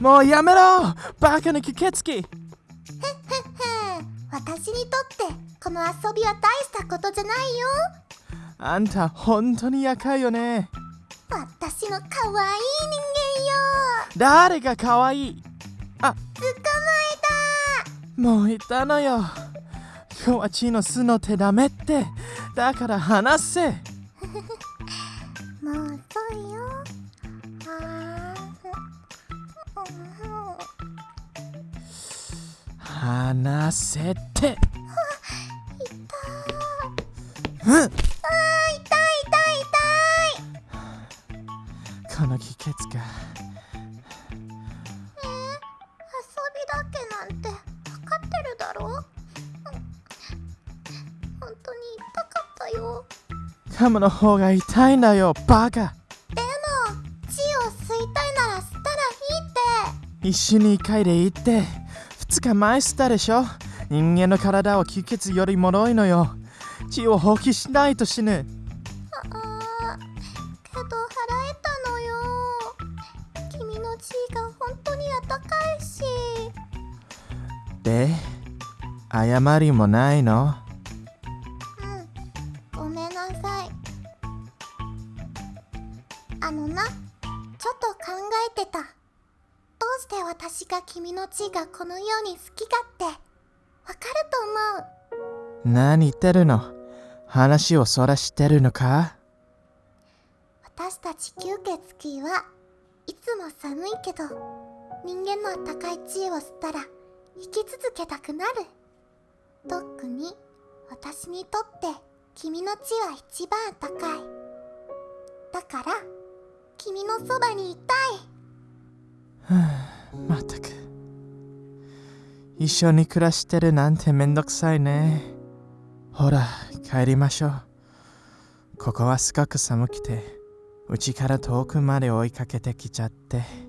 もうやめろ。バカな吸血鬼ふん私にとってこの遊びは大したことじゃないよ。あんた本当に厄介よね。私の可愛い人間よ。誰が可愛い？あ。捕まもう言ったのよ。今日は血の巣の手ダメって。だから話せ。えたもう遅いよーうん話せてうん。あー痛い痛い痛い。この気血がえー、遊びだけなんて分かってるだろ？うん本当に痛かったよ。噛むの方が痛いんだよバカ。でも血を吸いたいなら吸ったらいいって。一緒に1回でいいって2日前したでしょ？人間の体は吸血よりもろいのよ。血を放棄しないと死ぬ。ああけど払えたのよ。君の血が本当にあったかいし。で謝りもないの？うんごめんなさい。あのなちょっと考えてたして私が君の血がこのように好きかってわかると思う。何言ってるの？話をそらしてるのか？私たち吸血鬼はいつも寒いけど人間のあったかい血を吸ったら生き続けたくなる。特に私にとって君の血は一番あったかい。だから君のそばにいたいまったく。一緒に暮らしてるなんてめんどくさいね。ほら帰りましょう。ここはすごく寒くてうちから遠くまで追いかけてきちゃって。